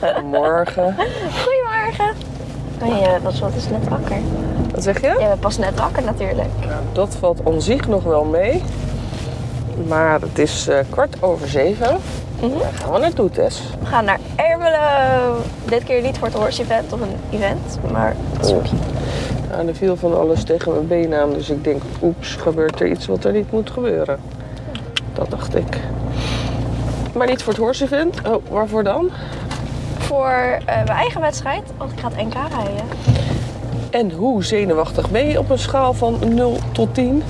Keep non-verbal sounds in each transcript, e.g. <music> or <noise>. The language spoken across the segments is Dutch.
<laughs> Morgen. Goedemorgen. Oh, je was wat is net wakker. Wat zeg je? Je bent pas net wakker natuurlijk. Nou, dat valt om zich nog wel mee. Maar het is eh, kwart over zeven. Mhm. Daar gaan we naartoe, Tess. We gaan naar Ermelo. Dit keer niet voor het horse event of een event, maar het zoekje. Nou, er viel van alles tegen mijn been aan. Dus ik denk, oeps, gebeurt er iets wat er niet moet gebeuren. Dat dacht ik. Maar niet voor het horse event. Oh, waarvoor dan? Voor eh, mijn eigen wedstrijd, want ik ga het NK rijden. En hoe zenuwachtig ben je op een schaal van 0 tot 10?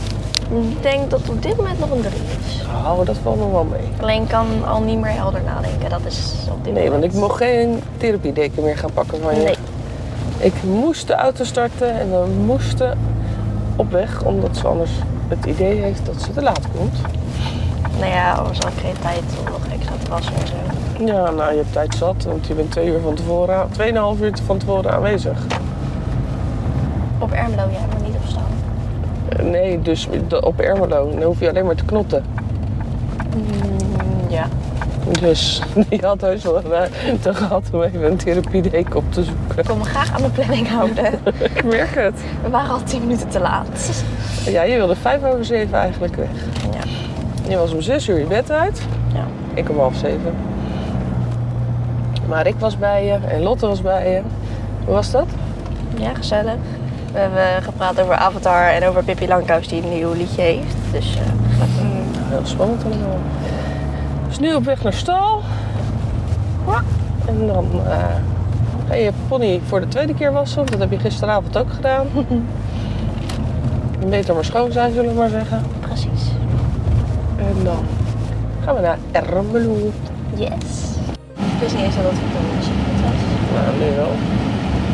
Ik denk dat op dit moment nog een 3 is. Oh, dat valt nog wel mee. Alleen kan al niet meer helder nadenken. Dat is op dit Nee, want ik mocht geen therapiedeken meer gaan pakken van je. Nee. Ik moest de auto starten en we moesten op weg, omdat ze anders het idee heeft dat ze te laat komt. Nou ja, anders had ik geen tijd om nog extra te wassen en zo. Ja, nou, je hebt tijd zat, want je bent twee uur van tevoren, tweeënhalf uur van tevoren aanwezig. Op Ermelo, ja, maar niet op staan. Eh, Nee, dus op Ermelo, dan hoef je alleen maar te knotten. Mm, ja. Dus <laughs> je had heus wel eh, te gehad om even een therapiedeken op te zoeken. Ik wil me graag aan mijn planning houden. <laughs> Ik merk het. We waren al 10 minuten te laat. Ja, je wilde vijf over zeven eigenlijk weg. Je was om zes uur je bed uit. ja. Ik om half zeven. Maar ik was bij je en Lotte was bij je. Hoe was dat? Ja, gezellig. We hebben gepraat over Avatar en over Pippi Langkous die een nieuw liedje heeft. Dus eh, gezellig. Heel spannend allemaal. Dus nu op weg naar stal. Ja. En dan eh, ga je pony voor de tweede keer wassen. Dat heb je gisteravond ook gedaan. <laughs> Beter maar schoon zijn, zullen we maar zeggen. En dan gaan we naar Ermelo. Yes. Ik wist niet eens dat het een muziek was. Nou, nu wel.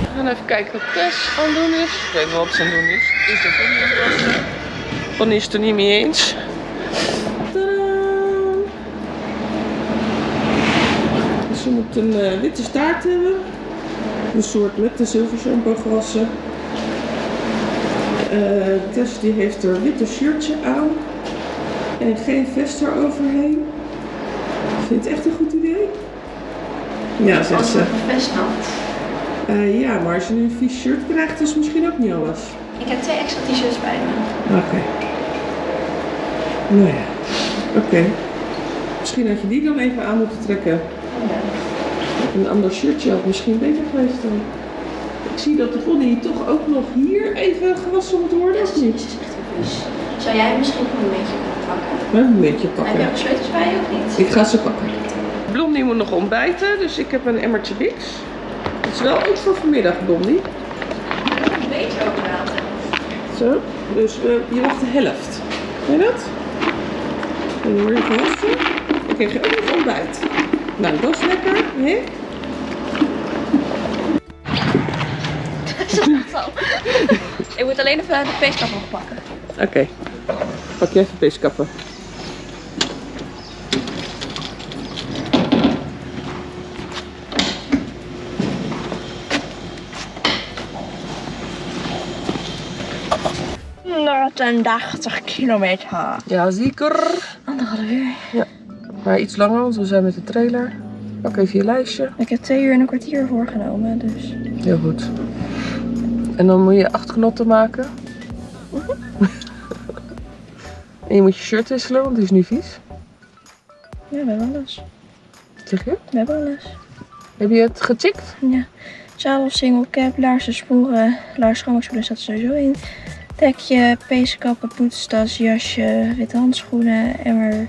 We gaan even kijken wat Tess aan het doen is. Ik weet wel wat ze aan het doen is. Is de pony aan het wassen. Pony is het er niet mee eens. Tadaa! Dus ze moet een eh, witte staart hebben. Een soort met de zilvershampoo gewassen. Eh, Tess die heeft er witte shirtje aan. En geen vest eroverheen. Vind je het echt een goed idee? Ja, zegt ze. best nat. Eh, ja, maar als je nu een vies shirt krijgt, is het misschien ook niet alles. Ik heb twee extra t-shirts bij me. Oké. Nou ja, oké. Misschien had je die dan even aan moeten trekken. Een ander shirtje had misschien beter geweest dan. Ik zie dat de pony toch ook nog hier even gewassen moet worden, of niet? is echt vies. Zou jij misschien nog een beetje pakken? Een beetje Heb je pakken. ook bij je of niet? Ik ga ze pakken. Blondie moet nog ontbijten, dus ik heb een emmertje Bix. Het is wel ook voor vanmiddag, Blondie. Een beetje over water. Zo, dus eh, je wacht de helft. Weet je dat? En dan word je gewassen. Dan krijg je ook nog ontbijt. Nou, dat is lekker, hè? <laughs> Ik moet alleen even de peeskap nog pakken. Oké. Pak je even peeskappen. Na 80 kilometer. Ja, zeker. Anderhalf uur. Maar iets langer, want we zijn met de trailer. Pak even je lijstje. Ik heb twee uur en een kwartier voorgenomen, dus... Heel goed. En dan moet je acht knotten maken. En je moet je shirt wisselen, want die is nu vies. Ja, we hebben alles. Zeg je? We hebben alles. Heb je het gecheckt? Ja. Zadel, single cap, laarzen, sporen, laars, schoonmaakspullen staat er sowieso in. Dekje, peeskappen, poetstas, jasje, witte handschoenen, emmer,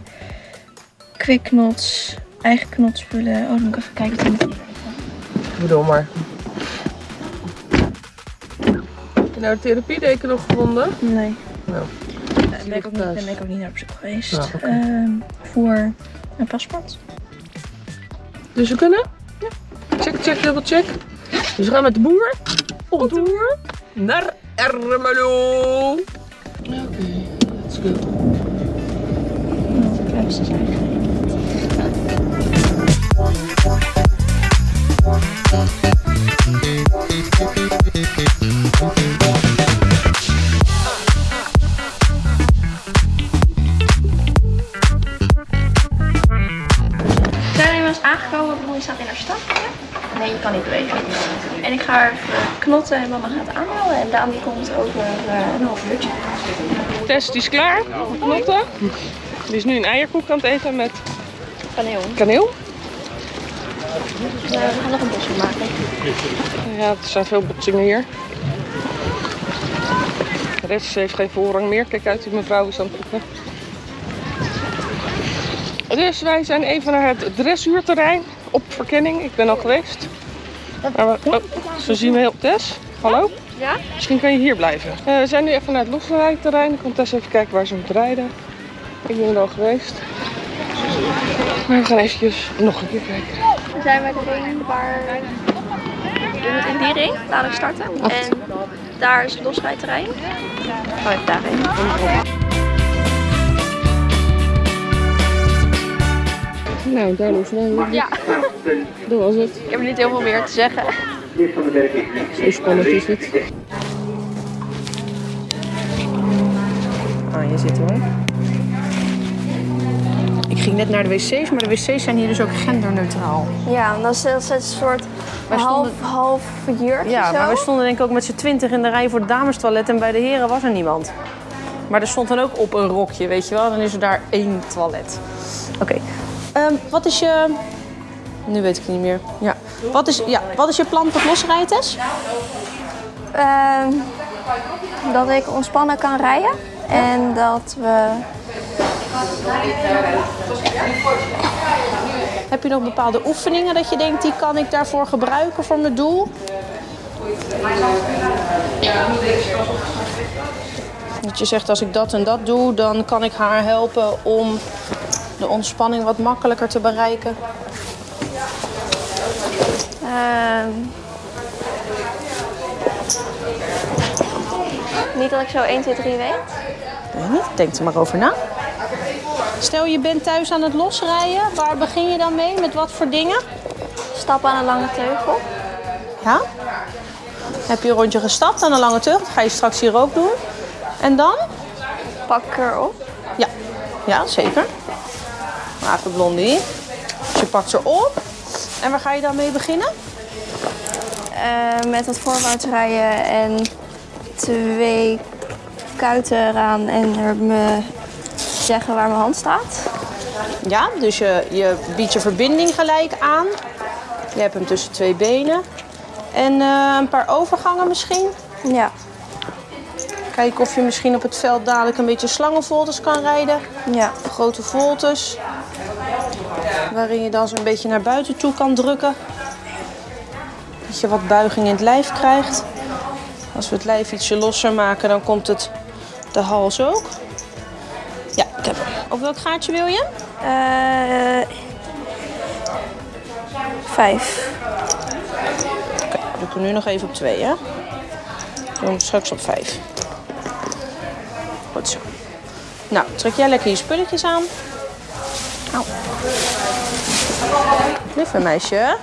quicknots, eigen knotspullen. Oh, dan moet ik even kijken wat er Ik bedoel maar. Heb je nou de therapiedeken nog gevonden? Nee. Nou, Daar ben ik ook niet, daar ben ik ook niet naar op zoek geweest. Ehm, voor een paspoort. Dus we kunnen? Ja. Check, check, double check. Dus we gaan met de boer op tour naar Ermelo. Oké, let's go. Nou, zijn Zijn we inmiddels aangekomen? Bloei staat in haar stad. Nee, je kan niet bewegen. En ik ga even knotten en mama gaat aanhalen. En Daan die komt over eh, een half uurtje. Tess die is klaar. Knotten. Die is nu een eierkoek aan het eten met Kaneel. kaneel. Eh, we gaan nog een bosje maken. Ja, er zijn veel botsingen hier. De rest heeft geen voorrang meer. Kijk uit, die mevrouw is aan het poepen. Dus wij zijn even naar het dressuurterrein op verkenning. Ik ben al geweest. Maar we, oh, zo zien we heel Tess. Hallo? Ja? Misschien kan je hier blijven. Eh, we zijn nu even naar het losrijterrein. Dan komt Tess even kijken waar ze moet rijden. Ik ben er al geweest. Maar we gaan eventjes nog een keer kijken. We zijn bij de ring waar... We in die ring dadelijk starten. En daar is het losrijterrein. Ga ik daarheen. Nou, we. Ja, Dat was het. ik heb niet heel veel meer te zeggen. Zo spannend is het. Ah, je zit hoor. Ik ging net naar de wc's, maar de wc's zijn hier dus ook genderneutraal. Ja, dat is, dat is een soort Wij half, stonden- half jurk Ja, zo. maar we stonden denk ik ook met z'n twintig in de rij voor het damestoilet en bij de heren was er niemand. Maar er stond dan ook op een rokje, weet je wel. Dan is er daar één toilet. Oké. Ehm, wat is je... Nu weet ik het niet meer. Ja. Wat is, ja, wat is je plan tot losrijtest? Ehm, dat ik ontspannen kan rijden. En dat we... Heb je nog bepaalde oefeningen dat je denkt, die kan ik daarvoor gebruiken voor mijn doel? Dat je zegt, als ik dat en dat doe, dan kan ik haar helpen om de ontspanning wat makkelijker te bereiken. ehm, niet dat ik zo 1, 2, 3 weet. Weet niet, denk er maar over na. Stel je bent thuis aan het losrijden, waar begin je dan mee? Met wat voor dingen? Stappen aan een lange teugel. Ja? Heb je een rondje gestapt aan een lange teugel? Dat ga je straks hier ook doen. En dan? Pak erop. Ja, ja zeker. Maar even blondie. Dus je pakt ze op. En waar ga je dan mee beginnen? Eh, met het voorwaarts rijden en twee kuiten eraan en er me zeggen waar mijn hand staat. Ja, dus je, je biedt je verbinding gelijk aan. Je hebt hem tussen twee benen. En eh, een paar overgangen misschien. Ja. Kijken of je misschien op het veld dadelijk een beetje slangenvoltes kan rijden. Ja. Grote voltes. Waarin je dan zo'n beetje naar buiten toe kan drukken. Dat je wat buiging in het lijf krijgt. Als we het lijf ietsje losser maken, dan komt het de hals ook. Ja, ik heb hem. Op welk gaatje wil je? Eh, vijf. Oké, doe ik er nu nog even op twee, hè? Doe hem straks op vijf. Goed zo. Nou, trek jij lekker je spulletjes aan. Au. Lieve meisje.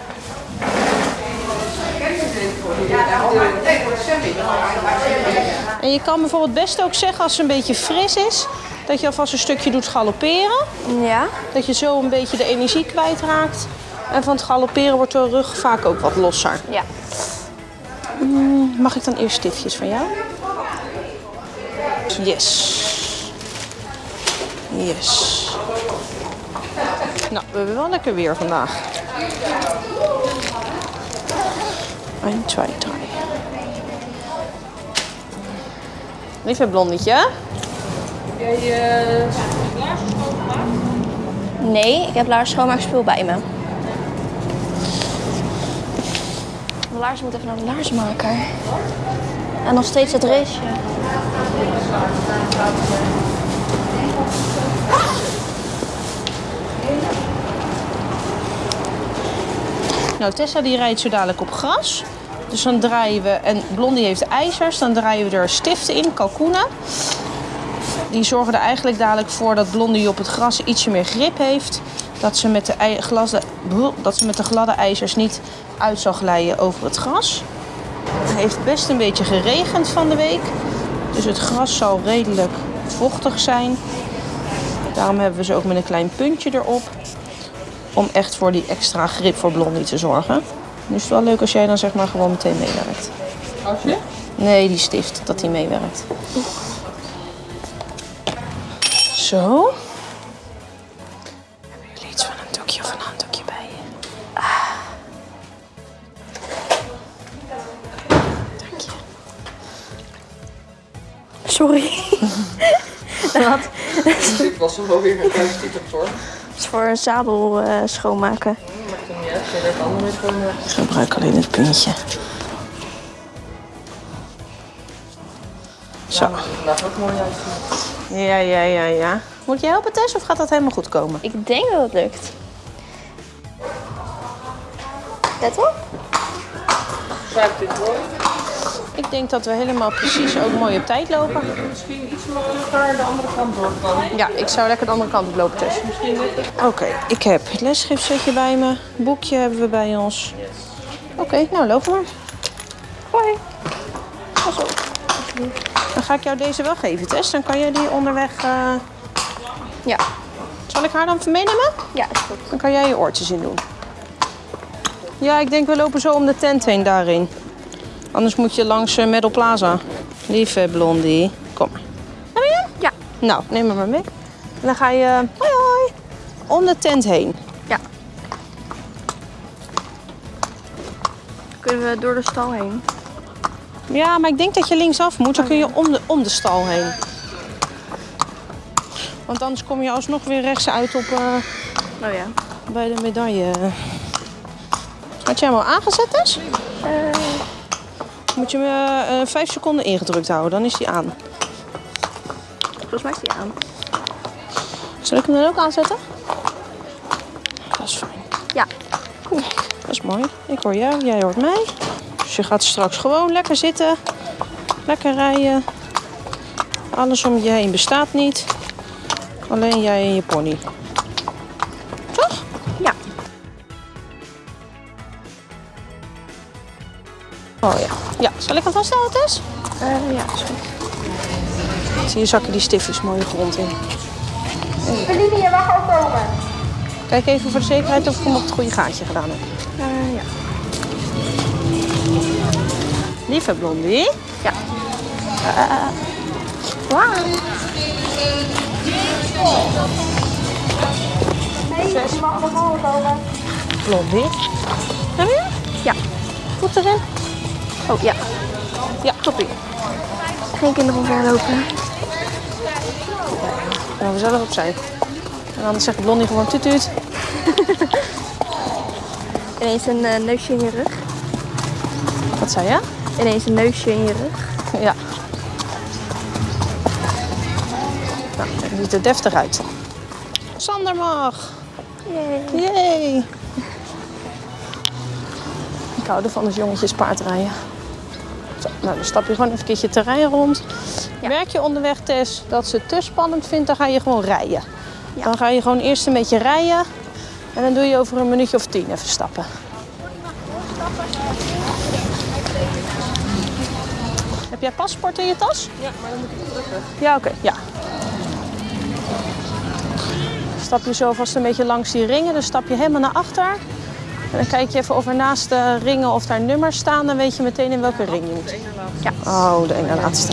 En je kan bijvoorbeeld best ook zeggen als ze een beetje fris is, dat je alvast een stukje doet galopperen. Ja. Dat je zo een beetje de energie kwijtraakt. En van het galopperen wordt de rug vaak ook wat losser. Ja. Mag ik dan eerst stiftjes van jou? Yes. Yes. Nou, we hebben wel lekker weer vandaag. 1, 2, 3. Lieve blondietje. Nee, ik heb laars schoonmaakspul bij me. Mijn laars moet even naar de laarsmaker. En nog steeds het raceje. Nou, Tessa die rijdt zo dadelijk op gras. Dus dan draaien we, en Blondie heeft ijzers, dan draaien we er stiften in, kalkoenen. Die zorgen er eigenlijk dadelijk voor dat Blondie op het gras ietsje meer grip heeft. Dat ze met de, dat ze met de gladde ijzers niet uit zal glijden over het gras. Het heeft best een beetje geregend van de week. Dus het gras zal redelijk vochtig zijn. Daarom hebben we ze ook met een klein puntje erop. Om echt voor die extra grip voor Blondie te zorgen. Nu is het wel leuk als jij dan zeg maar gewoon meteen meewerkt. Als je? Nee, die stift, dat die meewerkt. Zo. Was wel weer een voor. Dat is voor een zadel eh, schoonmaken. Maakt het niet uit, je er het andere gewoon Ik gebruik alleen het puntje. Zo. ook mooi. Ja, ja, ja, ja. Moet je helpen, Tess, of gaat dat helemaal goed komen? Ik denk dat het lukt. Let op. Zuipt dit mooi. Ik denk dat we helemaal precies ook mooi op tijd lopen. Misschien iets makkelijker de andere kant door. Ja, ik zou lekker de andere kant op lopen, Tess. Oké, ik heb het lesschriftsetje bij me. Boekje hebben we bij ons. Oké, nou lopen we. Hoi. Pas op. Dan ga ik jou deze wel geven, Tess. Dan kan jij die onderweg... eh, Ja. Zal ik haar dan meenemen? Ja, is goed. Dan kan jij je oortjes in doen. Ja, ik denk we lopen zo om de tent heen daarin. Anders moet je langs uh, Meadow Plaza. Lieve Blondie. Kom maar. Heb je hem? Ja. Nou, neem hem maar mee. En dan ga je... Hoi hoi. Om de tent heen. Ja. Kunnen we door de stal heen? Ja, maar ik denk dat je linksaf moet. Dan kun je om de, om de stal heen. Want anders kom je alsnog weer rechts uit op, eh, Oh ja. bij de medaille. Had jij hem al aangezet? Eh, Moet je hem eh, eh, vijf seconden ingedrukt houden, dan is hij aan. volgens mij is die aan. Zal ik hem dan ook aanzetten? Dat is fijn. Ja. Dat is mooi. Ik hoor jou, jij hoort mij. Dus je gaat straks gewoon lekker zitten. Lekker rijden. Alles om je heen bestaat niet. Alleen jij en je pony. Toch? Ja. Oh ja. Ja, zal ik hem vasthouden, Tess? Eh, ja, is goed. Zie je zakken die stiftjes mooi de grond in. Feline, je mag ook komen. Kijk even voor de zekerheid of ik hem op het goede gaatje gedaan heb. Eh, ja. Lieve Blondie. Ja. Wauw. Hey, je mag voren komen. Blondie. Heb je? Ja. Voet erin. Oh, ja. Ja, toppie. Geen kinderen omverlopen. Nou, we zullen opzij. En anders zegt Blondie gewoon tuut tuut. <laughs> Ineens een eh, neusje in je rug. Wat zei je? Ineens een neusje in je rug. Ja. Nou, het ziet er deftig uit. Sander mag. Yay. Yay. Ik hou ervan als jongetjes paardrijden. Nou, dan stap je gewoon even een terrein rond. Ja. Merk je onderweg, Tess, dat ze het te spannend vindt, dan ga je gewoon rijden. Ja. Dan ga je gewoon eerst een beetje rijden. En dan doe je over een minuutje of tien even stappen. Heb jij paspoort in je tas? Ja, maar dan moet ik het drukken. Ja, oké. Ja. Stap je zo vast een beetje langs die ringen, dan stap je helemaal naar achter. En dan kijk je even of er naast de ringen of daar nummers staan. Dan weet je meteen in welke ring je moet. Ja. Oh, de ene laatste.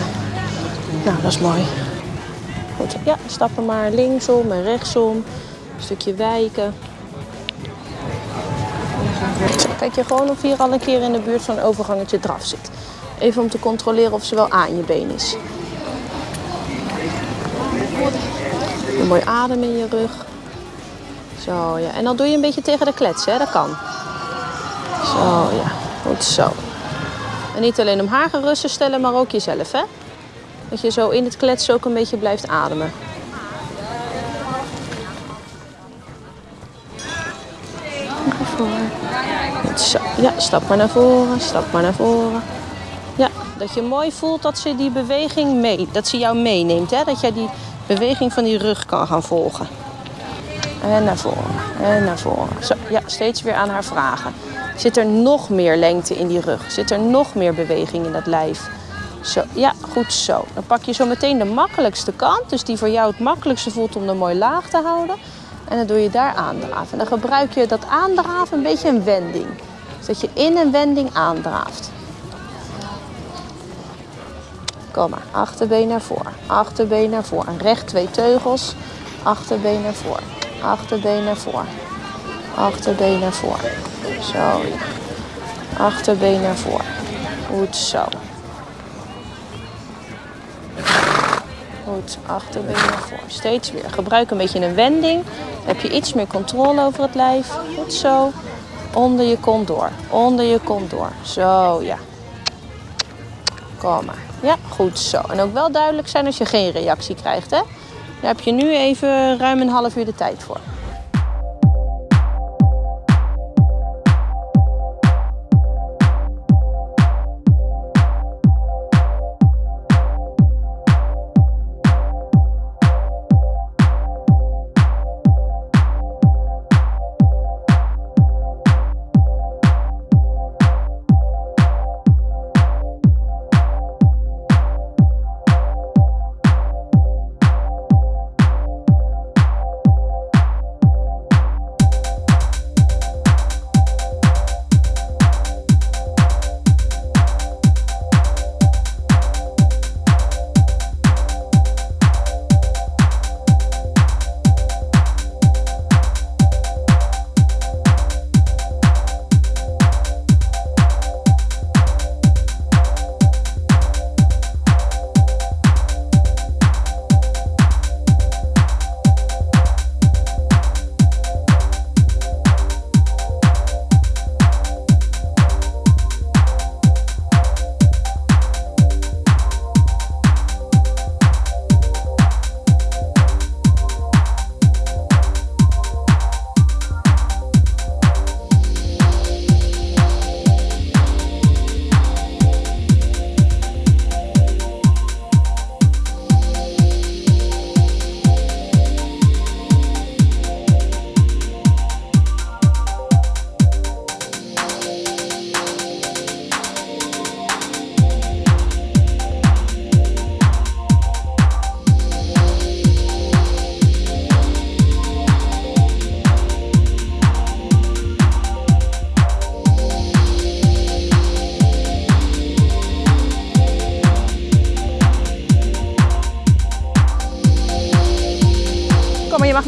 Nou, dat is mooi. Goed. Ja, stappen maar linksom en rechtsom. Een stukje wijken. Zo, kijk je gewoon of hier al een keer in de buurt zo'n overgangetje draf zit. Even om te controleren of ze wel aan je been is. Een mooi adem in je rug. Zo, ja. En dan doe je een beetje tegen de klets, hè. Dat kan. Zo, ja. Goed zo. En niet alleen om haar gerust te stellen, maar ook jezelf, hè. Dat je zo in het kletsen ook een beetje blijft ademen. Zo. Ja, stap maar naar voren, stap maar naar voren. Ja, dat je mooi voelt dat ze die beweging mee, dat ze jou meeneemt, hè. Dat jij die beweging van die rug kan gaan volgen. En naar voren, en naar voren. Zo, ja, steeds weer aan haar vragen. Zit er nog meer lengte in die rug? Zit er nog meer beweging in dat lijf? Zo, ja, goed zo. Dan pak je zo meteen de makkelijkste kant, dus die voor jou het makkelijkste voelt om er mooi laag te houden. En dan doe je daar aandraven. En dan gebruik je dat aandraven een beetje een wending. Dus dat je in een wending aandraaft. Kom maar, achterbeen naar voren, achterbeen naar voren. Recht twee teugels, achterbeen naar voren, achterbeen naar voren, achterbeen naar voren. Zo, achterbeen naar voren. Goed zo. Goed, achterbeen naar voren. Steeds weer. Gebruik een beetje een wending. Dan heb je iets meer controle over het lijf. Goed zo. Onder je kont door. Onder je kont door. Zo, ja. Kom maar. Ja, goed zo. En ook wel duidelijk zijn als je geen reactie krijgt, hè. Daar heb je nu even ruim een half uur de tijd voor.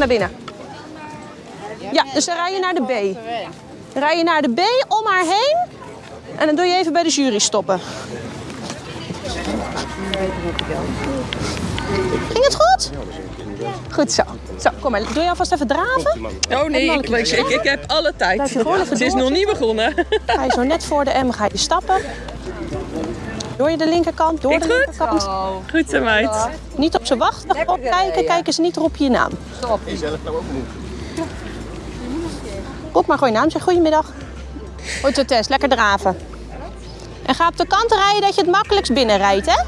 Naar binnen. Ja, dus dan rij je naar de B. Dan rij je naar de B om haar heen. En dan doe je even bij de jury stoppen. Ging het goed? Goed zo. Zo, kom maar. Doe je alvast even draven? Oh nee, ik, ik, heb alle tijd. Ze is nog niet begonnen. Ga je zo net voor de M ga je stappen. Door je de linkerkant, door de Ging het goed? linkerkant. Goed zo, meid. Niet op ze wachten, gewoon kijken. Kijken ze niet erop je naam. Roep maar gewoon je naam. Zeg goedemiddag. Goed zo, Tess. Lekker draven. En ga op de kant rijden dat je het makkelijkst binnenrijdt, hè?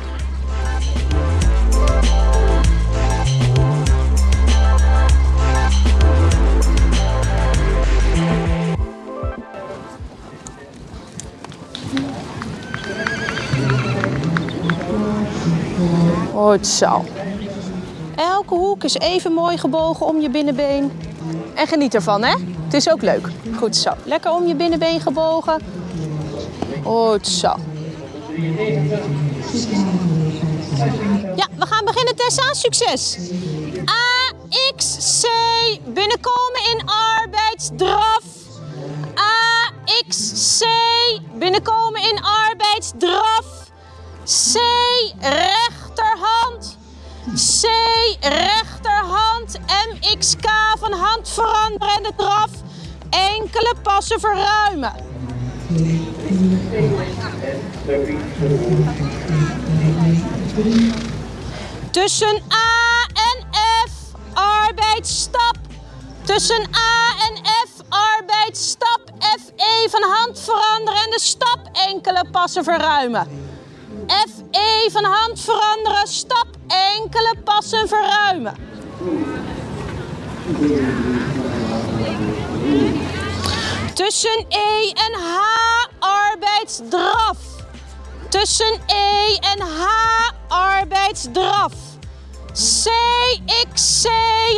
Goed zo. Elke hoek is even mooi gebogen om je binnenbeen. En geniet ervan, hè? Het is ook leuk. Goed zo. Lekker om je binnenbeen gebogen. Goed zo. Ja, we gaan beginnen, Tessa. Succes. A, X, C. Binnenkomen in arbeidsdraf. A, X, C. Binnenkomen in arbeidsdraf. C, rechterhand. Veranderen en de draf. Enkele passen verruimen. Tussen A en F, arbeidsstap. Tussen A en F, arbeidsstap. FE van hand veranderen en de stap enkele passen verruimen. FE van hand veranderen, stap enkele passen verruimen. Tussen E en H arbeidsdraf. Tussen E en H arbeidsdraf. CXC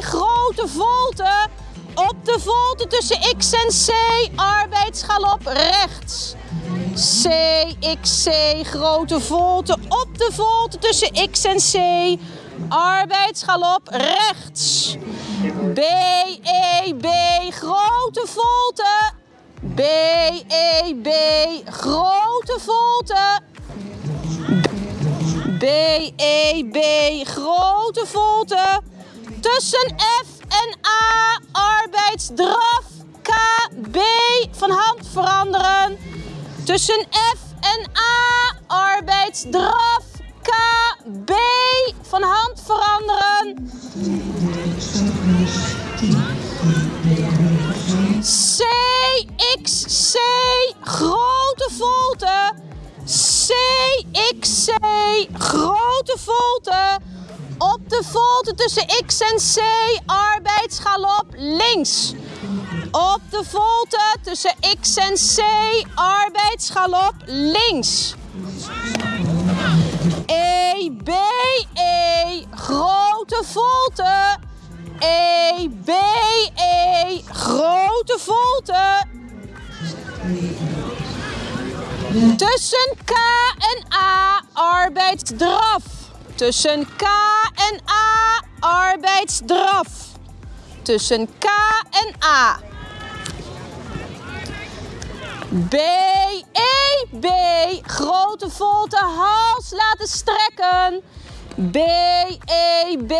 grote volte. Op de volte tussen X en C, arbeidsgalop rechts. C, X, C, grote volte. Op de volte tussen X en C, arbeidsgalop rechts. B, E, B, grote volte. B, E, B, grote volte. B, E, grote volte. Tussen F en A, arbeidsdraf. K, B, van hand veranderen. Tussen F en A, arbeidsdraf. K, B, van hand veranderen. C, X, C, grote volte. C, X, C, grote volte. Op de volte tussen X en C, arbeidsgalop links. Op de volte tussen X en C, arbeidsgalop links. E, B, E, grote volte. E, B, Tussen K en A, arbeidsdraf. Tussen K en A, arbeidsdraf. Tussen K en A. B, E, B, grote volte, hals laten strekken. B, E, B,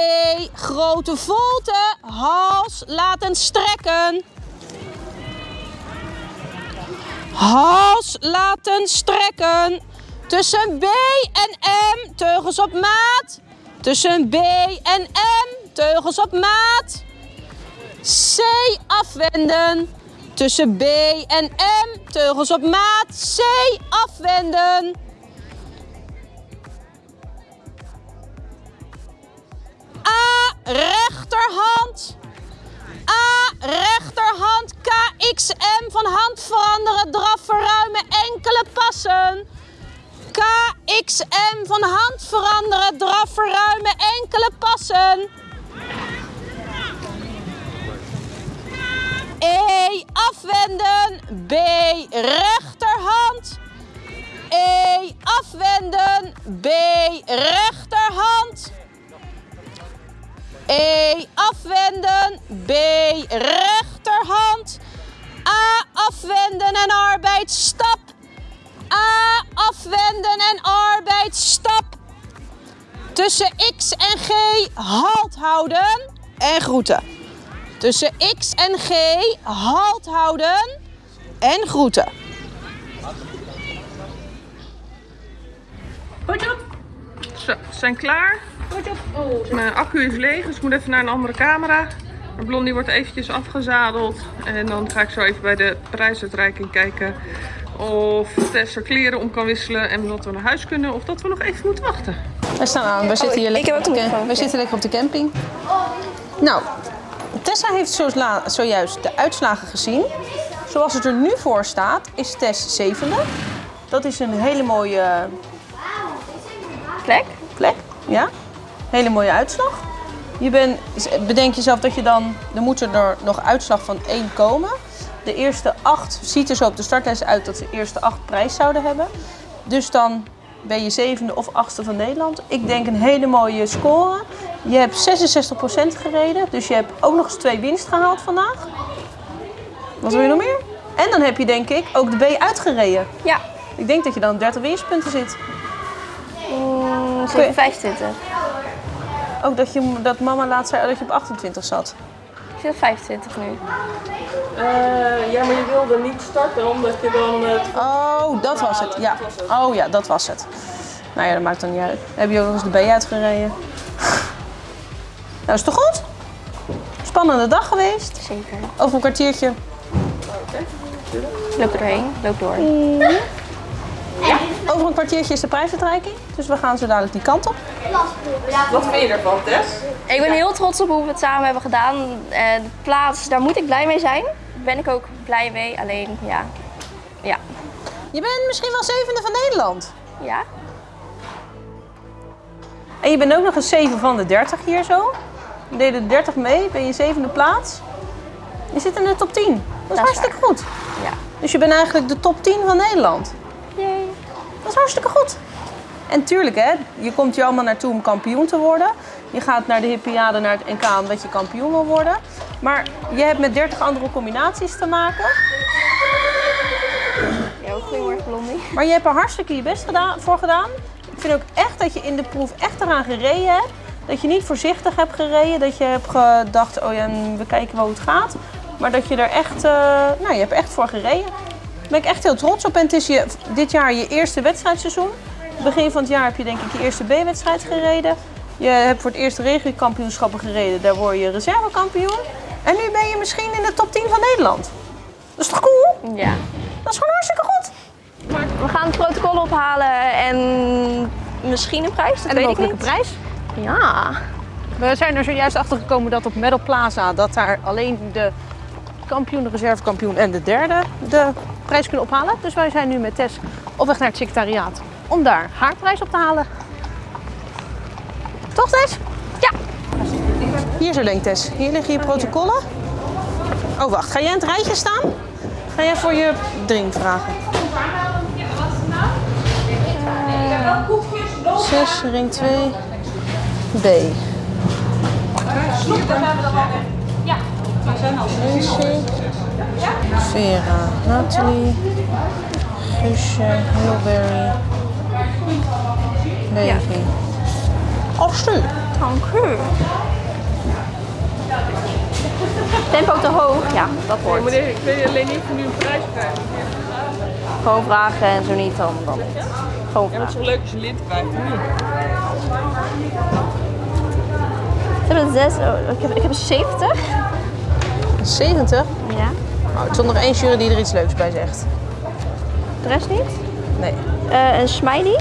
grote volte, hals laten strekken. Hals laten strekken. Tussen B en M, teugels op maat. Tussen B en M, teugels op maat. C afwenden. Tussen B en M, teugels op maat. C afwenden. A KXM van hand veranderen. Draf verruimen. Enkele passen. KXM van hand veranderen. Draf verruimen. Enkele passen. E afwenden. B rechterhand. E afwenden. B rechterhand. E afwenden. B rechterhand. A afwenden en arbeidsstap. A afwenden en arbeidsstap. Tussen X en G halt houden en groeten. Tussen X en G halt houden en groeten. Zo, we zijn klaar. Mijn accu is leeg, dus ik moet even naar een andere camera. Maar Blondie wordt eventjes afgezadeld. En dan ga ik zo even bij de prijsuitreiking kijken of Tess haar kleren om kan wisselen en dat we naar huis kunnen of dat we nog even moeten wachten. We staan aan. We zitten hier ik lekker, heb op de, we zitten lekker op de camping. Nou, Tessa heeft zojuist de uitslagen gezien. Zoals het er nu voor staat, is Tess zevende. Dat is een hele mooie Plek? plek. Ja, hele mooie uitslag. Je bent, bedenk jezelf dat je dan, er moeten er nog uitslag van één komen. De eerste acht ziet er zo op de startlijst uit dat de eerste acht prijs zouden hebben. Dus dan ben je zevende of achtste van Nederland. Ik denk een hele mooie score. Je hebt 66% gereden, dus je hebt ook nog eens twee winst gehaald vandaag. Wat wil je nog meer? En dan heb je denk ik ook de B uitgereden. Ja. Ik denk dat je dan op 30 winstpunten zit. Mm, zit op 25. Ook dat, je, dat mama laatst zei dat je op 28 zat. Ik zit op 25 nu. Eh, ja, maar je wilde niet starten omdat je dan... Oh, dat was het. Ja. Oh ja, dat was het. Nou ja, dat maakt dan niet uit. Heb je ook nog eens de B uitgereden? <laughs> Nou, is toch goed? Spannende dag geweest. Zeker. Over een kwartiertje. Loop er doorheen. Loop door. Over een kwartiertje is de prijsuitreiking. Dus we gaan zo dadelijk die kant op. Wat vind je ervan, Tess? Ik ben heel trots op hoe we het samen hebben gedaan. Eh, de plaats, daar moet ik blij mee zijn. Daar ben ik ook blij mee. Alleen, ja. Ja. Je bent misschien wel zevende van Nederland. Ja. En je bent ook nog eens 7 van de 30 hier zo. We deden de 30 mee, ben je zevende plaats. Je zit in de top 10. Dat is Dat is hartstikke goed. Ja. Dus je bent eigenlijk de top 10 van Nederland. Dat is hartstikke goed. En tuurlijk, hè, je komt hier allemaal naartoe om kampioen te worden. Je gaat naar de Hippiade, naar het NK, omdat je kampioen wil worden. Maar je hebt met 30 andere combinaties te maken. Ja, goedemorgen Blondie. Maar je hebt er hartstikke je best gedaan, voor gedaan. Ik vind ook echt dat je in de proef echt eraan gereden hebt. Dat je niet voorzichtig hebt gereden. Dat je hebt gedacht, oh ja, we kijken wel hoe het gaat. Maar dat je er echt, eh, nou je hebt echt voor gereden. Ben ik echt heel trots op. En het is je, dit jaar je eerste wedstrijdseizoen. Begin van het jaar heb je denk ik je eerste B-wedstrijd gereden. Je hebt voor het eerst regiokampioenschappen gereden. Daar word je reservekampioen. En nu ben je misschien in de top 10 van Nederland. Dat is toch cool? Ja. Dat is gewoon hartstikke goed. We gaan het protocol ophalen en misschien een prijs, dat En weet ik niet. prijs? Ja. We zijn er zojuist achter gekomen dat op Medal Plaza dat daar alleen de kampioen, de reservekampioen en de derde de prijs kunnen ophalen. Dus wij zijn nu met Tess op weg naar het secretariaat om daar haar prijs op te halen. Toch Tess? Ja. Hier zo denk Tess. Hier liggen je protocollen. Oh wacht, ga jij in het rijtje staan? Ga jij voor je drink vragen? Eh, 6, ring 2, B. Lindsay, Vera, Nathalie, Guusje, Hilberry, Levi. Astrid. Dank u. Tempo te hoog, ja, dat wordt. Meneer, ik weet alleen niet of nu een prijs krijgt. Gewoon vragen en zo niet dan, dan. Gewoon Ja, het is vragen. leuk als je lid krijgt, zes, oh, ik, heb, ik heb een 70. 70. Ja. Oh, het is nog één jury die er iets leuks bij zegt. De rest niet. Nee. Eh, een smiley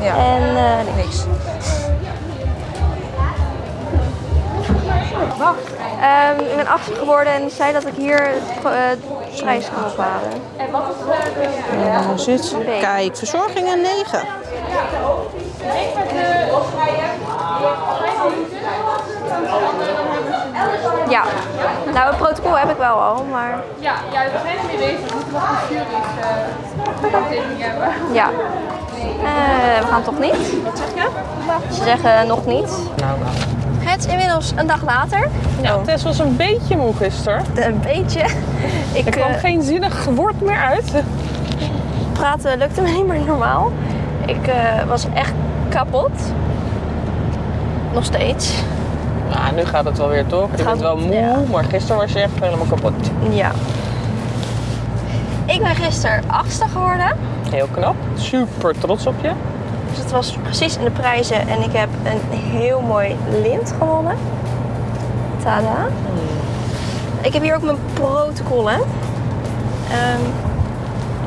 Ja. en eh, Niks. Ehm, ik ben 80 geworden en zei dat ik hier het eh, prijs kan ophalen. Ja, zit. Kijk, verzorging een 9. Ja, nou het protocol heb ik wel al, maar Ja, ja, we zijn ermee bezig. We moeten nog een jury's uh, hebben. ja. Eh, we gaan toch niet? Wat zeg je? Ze zeggen nog niet. Het is inmiddels een dag later. Ja, Tess was een beetje moe gisteren. Een beetje. <laughs> Ik Er kwam eh, geen zinnig woord meer uit. praten lukte me niet meer normaal. Ik eh, was echt kapot. Nog steeds. Nou, nu gaat het wel weer toch? Je gaat- bent wel moe, ja. maar gisteren was je echt helemaal kapot. Ja. Ik ben gisteren achtste geworden. Heel knap. Super trots op je. Dus het was precies in de prijzen en ik heb een heel mooi lint gewonnen. Tada. Ik heb hier ook mijn protocollen. Ehm,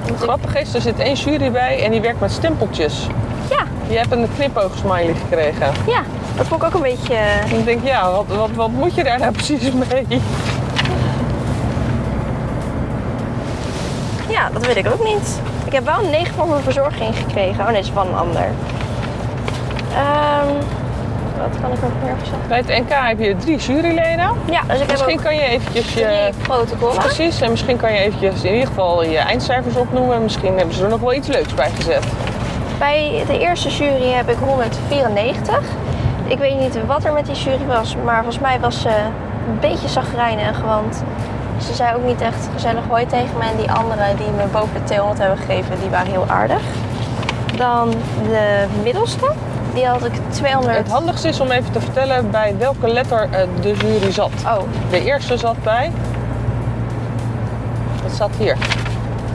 ik- Grappig is, er zit één jury bij en die werkt met stempeltjes. ja, Je hebt een knipoogsmiley gekregen. ja, dat vond ik ook een beetje... En ik denk, ja, wat, wat, wat moet je daar nou <laughs> precies mee? Ja, dat weet ik ook niet. Ik heb wel een 9 van mijn verzorging gekregen. Oh nee, dat is van een ander. Ehm, wat kan ik nog meer zeggen? Bij het NK heb je drie juryleden. Ja, dus ik heb Misschien ook kan je eventjes je... drie protocollen. Precies, en misschien kan je eventjes in ieder geval je eindcijfers opnoemen. Misschien hebben ze er nog wel iets leuks bij gezet. Bij de eerste jury heb ik 194. Ik weet niet wat er met die jury was, maar volgens mij was ze een beetje zagrijnig. Want ze zei ook niet echt gezellig hoi tegen me. En die anderen die me boven de 200 hebben gegeven, die waren heel aardig. Dan de middelste, die had ik 200. Het handigste is om even te vertellen bij welke letter eh, de jury zat. Oh, De eerste zat bij... Dat zat hier.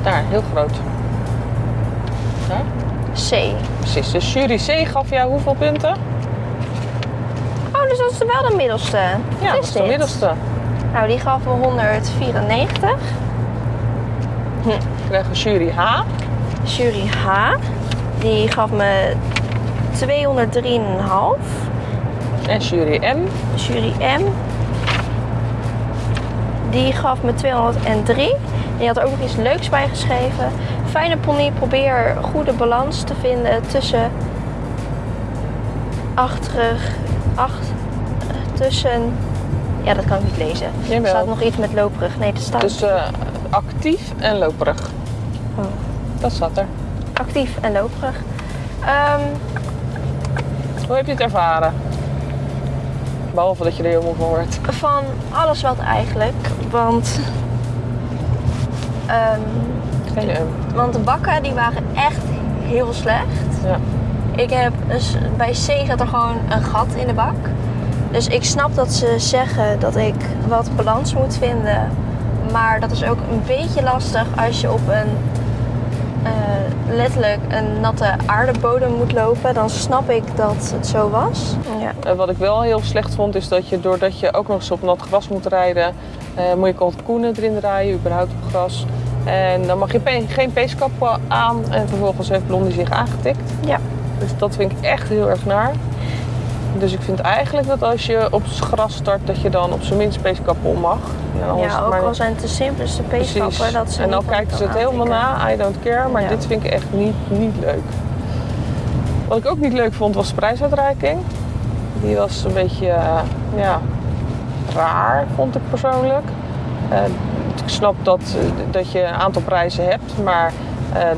Daar, heel groot. Daar, C. precies. Dus jury C gaf jou hoeveel punten? Dus dat is wel de middelste. Ja, dat is de middelste. Nou, die gaf me 194. Dan krijgen we jury H. Jury H, die gaf me 203,5. En jury M. Jury M, die gaf me 203. Die had er ook nog iets leuks bij geschreven. Fijne pony, probeer goede balans te vinden tussen achterig, acht, tussen Ja, dat kan ik niet lezen. Er Jawel. staat nog iets met loperig. Nee, dat staat Dus eh, actief en loperig. Oh. Dat staat er. actief en loperig. Ehm, Hoe heb je het ervaren? Behalve dat je er heel moe van wordt. van alles wat eigenlijk. Want, ehm, Geen um. want de bakken die waren echt heel slecht. Ja. Ik heb bij C zat er gewoon een gat in de bak. Dus ik snap dat ze zeggen dat ik wat balans moet vinden. Maar dat is ook een beetje lastig als je op een eh, letterlijk een natte aardebodem moet lopen. Dan snap ik dat het zo was. Ja. Eh, wat ik wel heel slecht vond is dat je doordat je ook nog eens op nat gras moet rijden, eh, moet je kalkoenen erin draaien, überhaupt op gras. En dan mag je pe- geen peeskap aan en vervolgens heeft Blondie zich aangetikt. ja. Dus dat vind ik echt heel erg naar. Dus ik vind eigenlijk dat als je op het gras start, dat je dan op zijn minst peeskappen om mag. Ja, ook maar- al zijn het de simpelste peeskappen. Dat ze en dan kijken ze het helemaal na, I don't care. Maar Ja. dit vind ik echt niet, niet leuk. Wat ik ook niet leuk vond was de prijsuitreiking. Die was een beetje eh, ja, raar, vond ik persoonlijk. Eh, ik snap dat, eh, dat je een aantal prijzen hebt, maar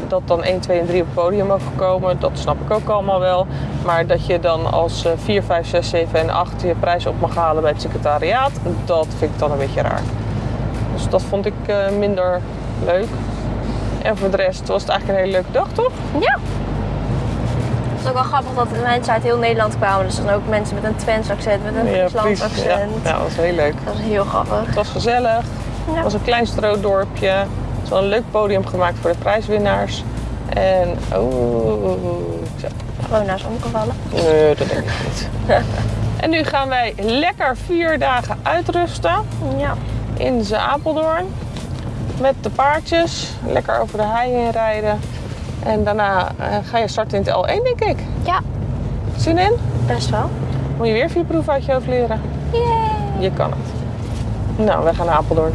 dat dan 1, 2 en 3 op het podium mogen komen, dat snap ik ook allemaal wel. Maar dat je dan als eh, 4, 5, 6, 7 en 8 je prijs op mag halen bij het secretariaat, dat vind ik dan een beetje raar. Dus dat vond ik eh, minder leuk. En voor de rest was het eigenlijk een hele leuke dag, toch? Ja. Het is ook wel grappig dat mensen uit heel Nederland kwamen. Dus dan ook mensen met een Twents accent, met een. Ja, accent. ja, dat was heel leuk. Dat is heel grappig. Het was gezellig. Ja. Het was een klein stroodorpje. Wel een leuk podium gemaakt voor de prijswinnaars. En oh, zo. Gewoon naast omgevallen. Nee, dat denk ik niet. <laughs> en nu gaan wij lekker vier dagen uitrusten Ja. in Apeldoorn. Met de paardjes. Lekker over de hei heen rijden. En daarna eh, ga je starten in het L1, denk ik. Ja, Zin in? best wel. Moet je weer vier proeven uit je hoofd leren? Yay! Je kan het. Nou, wij gaan naar Apeldoorn.